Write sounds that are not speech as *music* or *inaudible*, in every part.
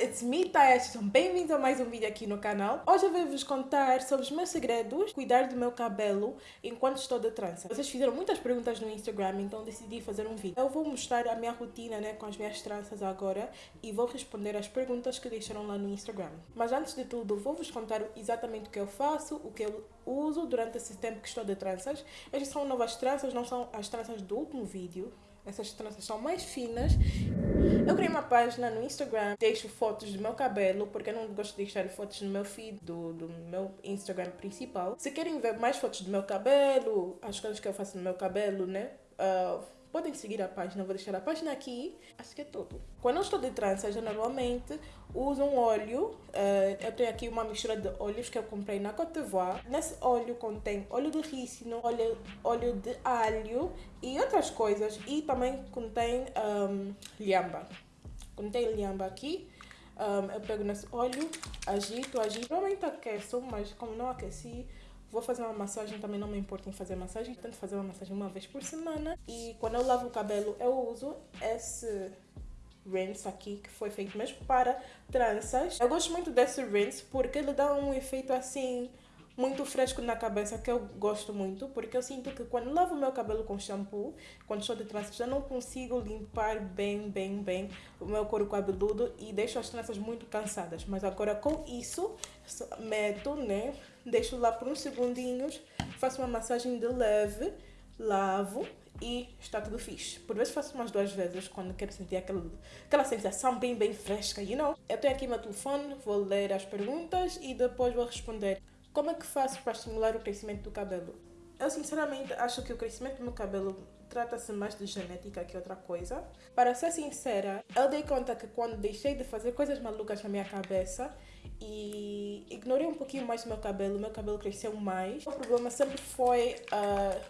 it's me, Taya. Sejam bem-vindos a mais um vídeo aqui no canal. Hoje eu vou-vos contar sobre os meus segredos, cuidar do meu cabelo enquanto estou de trança. Vocês fizeram muitas perguntas no Instagram, então decidi fazer um vídeo. Eu vou mostrar a minha rotina né, com as minhas tranças agora e vou responder as perguntas que deixaram lá no Instagram. Mas antes de tudo, vou-vos contar exatamente o que eu faço, o que eu uso durante esse tempo que estou de tranças. Estas são novas tranças, não são as tranças do último vídeo. Essas tranças são mais finas. Eu criei uma página no Instagram, deixo fotos do meu cabelo, porque eu não gosto de deixar fotos no meu feed do, do meu Instagram principal. Se querem ver mais fotos do meu cabelo, as coisas que eu faço no meu cabelo, né? Uh, podem seguir a página, vou deixar a página aqui. Acho que é tudo. Quando eu estou de trança, eu normalmente uso um óleo. Uh, eu tenho aqui uma mistura de óleos que eu comprei na Côte d'Ivoire. Nesse óleo contém óleo de rícino, óleo, óleo de alho e outras coisas. E também contém um, liamba. Contém liamba aqui. Um, eu pego nesse óleo, agito, agito. Provavelmente aqueço, mas como não aqueci, Vou fazer uma massagem, também não me importa em fazer massagem. Tento fazer uma massagem uma vez por semana. E quando eu lavo o cabelo, eu uso esse rinse aqui, que foi feito mesmo para tranças. Eu gosto muito desse rinse porque ele dá um efeito assim muito fresco na cabeça que eu gosto muito, porque eu sinto que quando lavo meu cabelo com shampoo, quando estou de tranças, já não consigo limpar bem, bem, bem o meu couro cabeludo e deixo as tranças muito cansadas. Mas agora com isso, meto, né, deixo lá por uns segundinhos, faço uma massagem de leve, lavo e está tudo fixe. Por vezes faço umas duas vezes quando quero sentir aquela, aquela sensação bem, bem fresca, you know? Eu tenho aqui meu telefone, vou ler as perguntas e depois vou responder. Como é que faço para estimular o crescimento do cabelo? Eu sinceramente acho que o crescimento do meu cabelo trata-se mais de genética que outra coisa. Para ser sincera, eu dei conta que quando deixei de fazer coisas malucas na minha cabeça e ignorei um pouquinho mais o meu cabelo, meu cabelo cresceu mais. O problema sempre foi uh,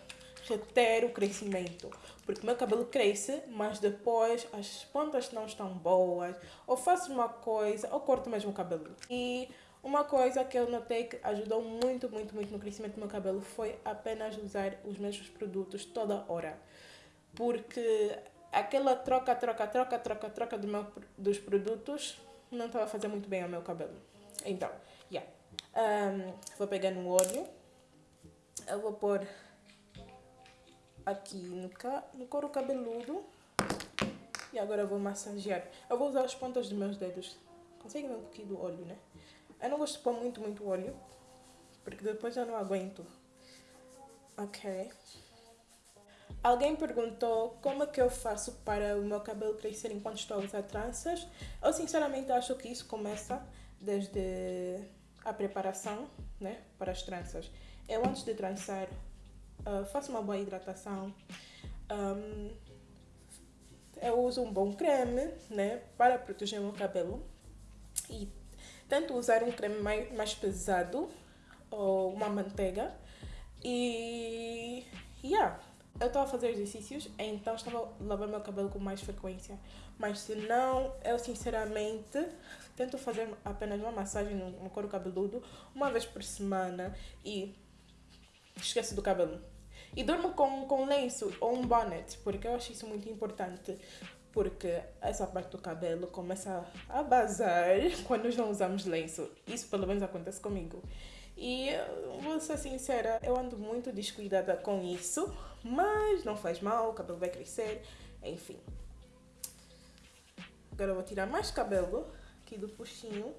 reter o crescimento. Porque meu cabelo cresce, mas depois as pontas não estão boas, ou faço uma coisa, ou corto mesmo o cabelo. E uma coisa que eu notei que ajudou muito, muito, muito no crescimento do meu cabelo foi apenas usar os mesmos produtos toda hora. Porque aquela troca, troca, troca, troca, troca do meu, dos produtos não estava a fazer muito bem ao meu cabelo. Então, yeah. Um, vou pegar no olho. Eu vou pôr aqui no, ca no couro cabeludo. E agora vou massagear. Eu vou usar as pontas dos meus dedos. Consegue ver um pouquinho do olho, né? Eu não gosto de pôr muito, muito óleo, porque depois eu não aguento. Ok. Alguém perguntou como é que eu faço para o meu cabelo crescer enquanto estou a usar tranças. Eu sinceramente acho que isso começa desde a preparação né, para as tranças. Eu antes de trançar uh, faço uma boa hidratação. Um, eu uso um bom creme né, para proteger o meu cabelo. E Tento usar um creme mais, mais pesado ou uma manteiga. E. Yeah. Eu estava a fazer exercícios, então estava a lavar meu cabelo com mais frequência. Mas se não, eu sinceramente tento fazer apenas uma massagem no, couro cabeludo uma vez por semana e esqueço do cabelo. E durmo com, com lenço ou um bonnet, porque eu acho isso muito importante porque essa parte do cabelo começa a bazar *laughs* quando nós não usamos lenço. Isso pelo menos acontece comigo. E vou ser sincera, eu ando muito descuidada com isso, mas não faz mal, o cabelo vai crescer, enfim. Agora eu vou tirar mais cabelo aqui do puxinho.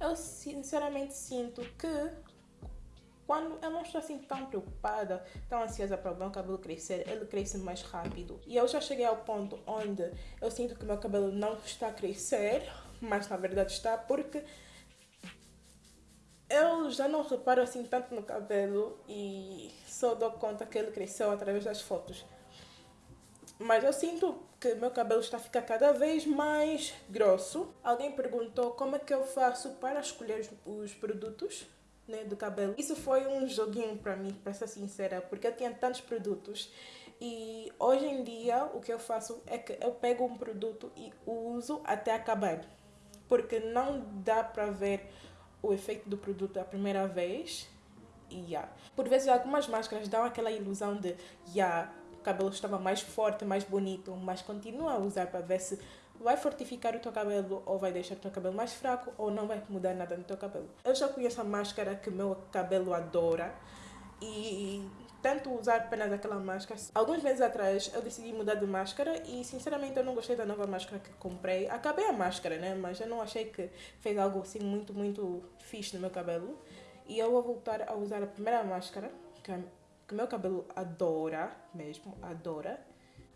Eu sinceramente sinto que quando eu não estou assim tão preocupada, tão ansiosa para o meu cabelo crescer, ele cresce mais rápido. E eu já cheguei ao ponto onde eu sinto que o meu cabelo não está a crescer, mas na verdade está porque eu já não reparo assim tanto no cabelo e só dou conta que ele cresceu através das fotos. Mas eu sinto que meu cabelo está a ficar cada vez mais grosso. Alguém perguntou como é que eu faço para escolher os produtos né, do cabelo. Isso foi um joguinho para mim, para ser sincera, porque eu tinha tantos produtos e hoje em dia o que eu faço é que eu pego um produto e uso até acabar, porque não dá para ver o efeito do produto a primeira vez. Yeah. Por vezes algumas máscaras dão aquela ilusão de yeah, cabelo estava mais forte, mais bonito, mas continua a usar para ver se vai fortificar o teu cabelo ou vai deixar o teu cabelo mais fraco ou não vai mudar nada no teu cabelo. Eu já conheço a máscara que o meu cabelo adora e tento usar apenas aquela máscara. Alguns meses atrás eu decidi mudar de máscara e sinceramente eu não gostei da nova máscara que comprei. Acabei a máscara, né? Mas eu não achei que fez algo assim muito, muito fixe no meu cabelo. E eu vou voltar a usar a primeira máscara, que o meu cabelo adora mesmo, adora.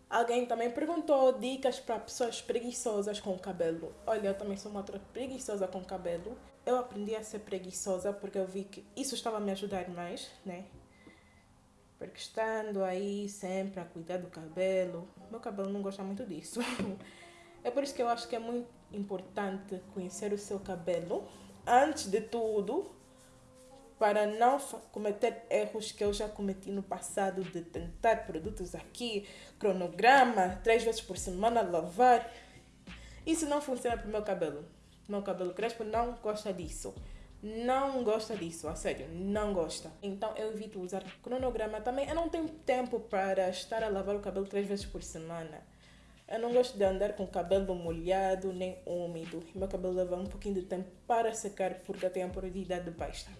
Alguém também perguntou dicas para pessoas preguiçosas com cabelo. Olha, eu também sou uma outra preguiçosa com cabelo. Eu aprendi a ser preguiçosa porque eu vi que isso estava a me ajudar mais, né? Porque estando aí sempre a cuidar do cabelo, meu cabelo não gosta muito disso. *laughs* É por isso que eu acho que é muito importante conhecer o seu cabelo antes de tudo, para não cometer erros que eu já cometi no passado de tentar produtos aqui, cronograma, três vezes por semana lavar. Isso não funciona para o meu cabelo. Meu cabelo crespo não gosta disso. Não gosta disso, a sério, não gosta. Então eu evito usar cronograma também. Eu não tenho tempo para estar a lavar o cabelo três vezes por semana. Eu não gosto de andar com o cabelo molhado nem úmido. Meu cabelo leva um pouquinho de tempo para secar porque eu tenho a porosidade baixa.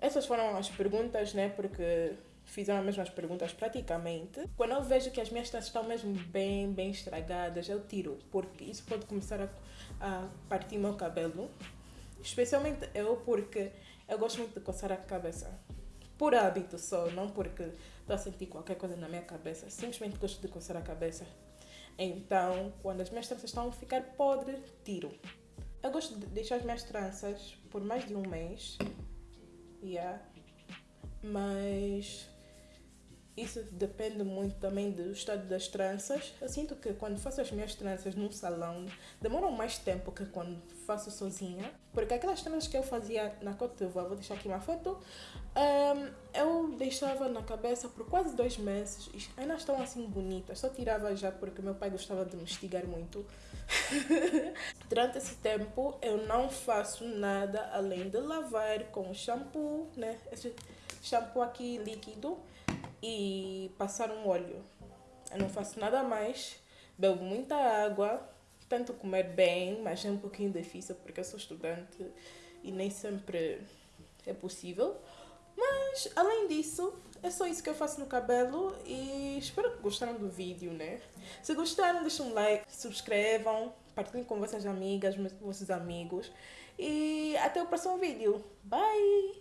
Essas foram as perguntas, né? Porque fizeram as mesmas perguntas praticamente. Quando eu vejo que as minhas tranças estão mesmo bem, bem estragadas, eu tiro, porque isso pode começar a, a partir meu cabelo. Especialmente eu, porque eu gosto muito de coçar a cabeça. Por hábito só, não porque estou a sentir qualquer coisa na minha cabeça. Simplesmente gosto de coçar a cabeça. Então, quando as minhas tranças estão a ficar podres, tiro. Eu gosto de deixar as minhas tranças por mais de um mês Yeah. Mas isso depende muito também do estado das tranças. Eu sinto que quando faço as minhas tranças num salão, demoram mais tempo que quando faço sozinha. Porque aquelas tranças que eu fazia na Côte d'Ivoire, vou deixar aqui uma foto, eu deixava na cabeça por quase dois meses. E ainda estão assim bonitas. Só tirava já porque meu pai gostava de me estigar muito. *laughs* Durante esse tempo, eu não faço nada além de lavar com shampoo, né? Esse shampoo aqui líquido e passar um óleo. Eu não faço nada mais, bebo muita água, tento comer bem, mas é um pouquinho difícil porque eu sou estudante e nem sempre é possível. Mas, além disso, é só isso que eu faço no cabelo e espero que gostaram do vídeo, né? Se gostaram, deixem um like, subscrevam, partilhem com vossas amigas, vossos amigos e até o próximo vídeo. Bye!